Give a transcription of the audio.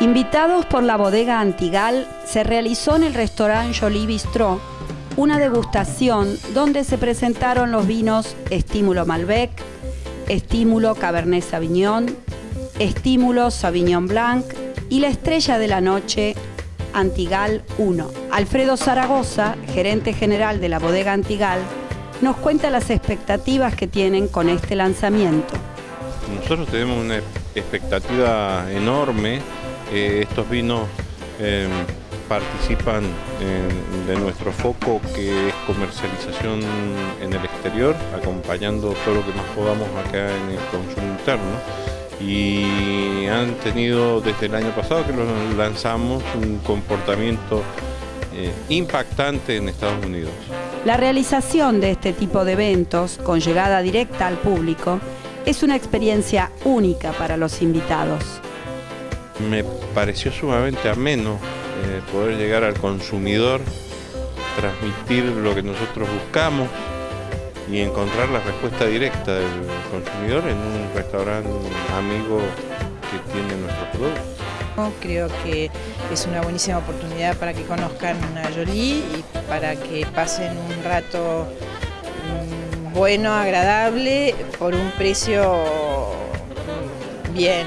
Invitados por la bodega Antigal, se realizó en el restaurante Jolie Bistrot una degustación donde se presentaron los vinos Estímulo Malbec, Estímulo Cabernet Sauvignon, Estímulo Sauvignon Blanc y la estrella de la noche Antigal 1. Alfredo Zaragoza, gerente general de la bodega Antigal, nos cuenta las expectativas que tienen con este lanzamiento. Nosotros tenemos una expectativa enorme. Eh, estos vinos eh, participan de nuestro foco que es comercialización en el exterior, acompañando todo lo que más podamos acá en el consumo interno. Y han tenido desde el año pasado que los lanzamos un comportamiento eh, impactante en Estados Unidos. La realización de este tipo de eventos con llegada directa al público es una experiencia única para los invitados. Me pareció sumamente ameno eh, poder llegar al consumidor, transmitir lo que nosotros buscamos y encontrar la respuesta directa del consumidor en un restaurante amigo que tiene nuestro producto. Creo que es una buenísima oportunidad para que conozcan a Jolie y para que pasen un rato mm, bueno, agradable, por un precio mm, bien,